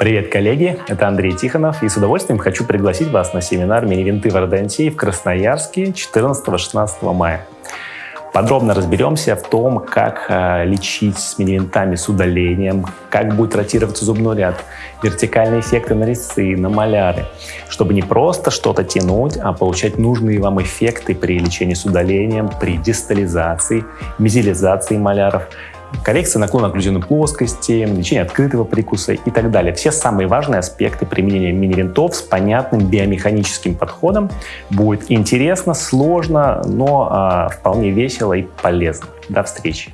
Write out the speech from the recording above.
Привет, коллеги! Это Андрей Тихонов, и с удовольствием хочу пригласить вас на семинар «Мини-винты в Ордонтии» в Красноярске 14-16 мая. Подробно разберемся в том, как э, лечить с мини-винтами с удалением, как будет ротироваться зубной ряд, вертикальные эффекты на резцы, на маляры, чтобы не просто что-то тянуть, а получать нужные вам эффекты при лечении с удалением, при дистализации, мезилизации маляров, коррекция наклона окклюзионной плоскости, лечение открытого прикуса и так далее. Все самые важные аспекты применения мини-винтов с понятным биомеханическим подходом. Будет интересно, сложно, но э, вполне весело и полезно. До встречи!